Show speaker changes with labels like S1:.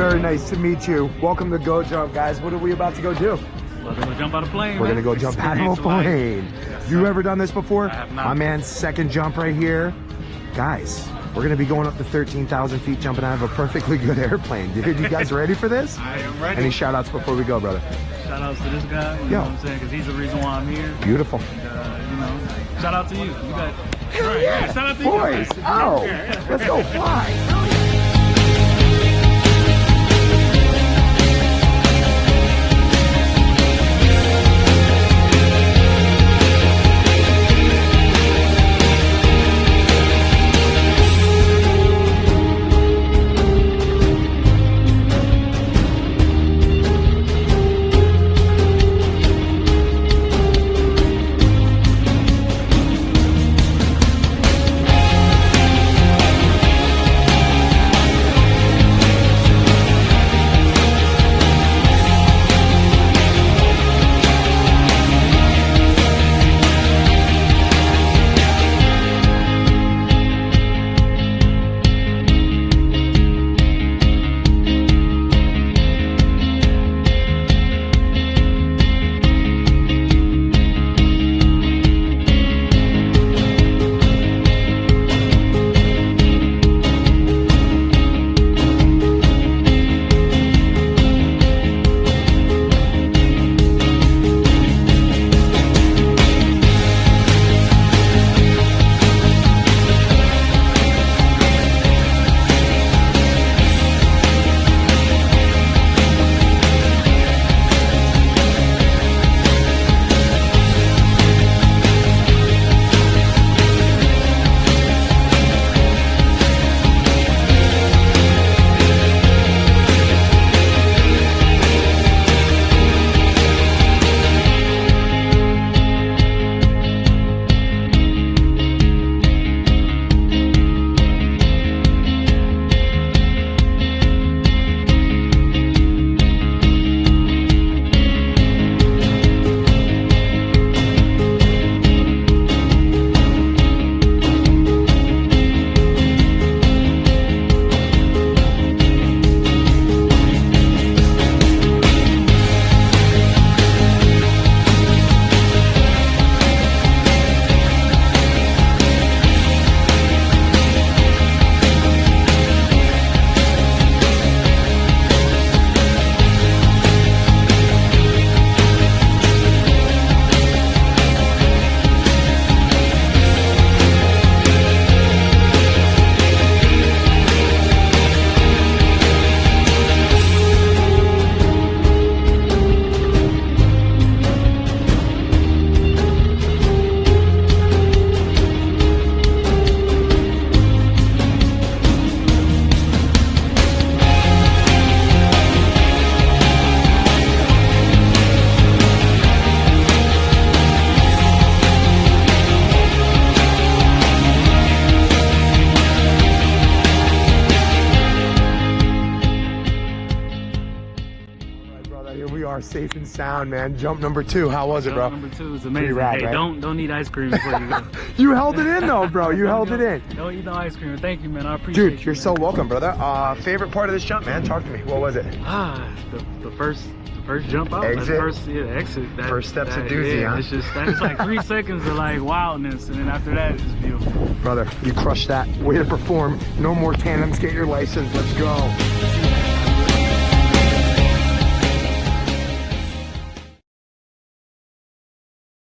S1: Very nice to meet you. Welcome to Go Jump, guys. What are we about to go do?
S2: We're gonna jump out of plane.
S1: We're
S2: man.
S1: gonna go jump out of a plane.
S2: Yes,
S1: You ever done this before?
S2: I have not.
S1: My man's second jump right here. Guys, we're gonna be going up to 13,000 feet jumping out of a perfectly good airplane. Dude, you guys ready for this?
S2: I am ready.
S1: Any shout outs before we go, brother?
S2: Shout outs to this guy. You
S1: Yo.
S2: know what I'm saying? Because he's the reason why I'm here.
S1: Beautiful.
S2: Uh, you know, shout out to you. You got. Right, yeah. Shout out to
S1: Boys,
S2: you.
S1: oh, let's go fly. Are, safe and sound, man. Jump number two. How was it, bro?
S2: Number two is
S1: Pretty
S2: amazing.
S1: rad,
S2: hey,
S1: right?
S2: don't don't eat ice cream before you go.
S1: You held it in though, bro. You held it in.
S2: Don't eat no ice cream. Thank you, man. I appreciate it.
S1: Dude, you're
S2: man.
S1: so welcome, brother. Uh, favorite part of this jump, man? Talk to me. What was it?
S2: Ah, the, the first first jump out.
S1: Exit?
S2: The first yeah, exit. That,
S1: First step's a
S2: that-
S1: doozy,
S2: yeah,
S1: huh?
S2: It's just that's like three seconds of like wildness, and then after that it's beautiful.
S1: Brother, you crushed that. Way to perform. No more tandems. Get your license. Let's go.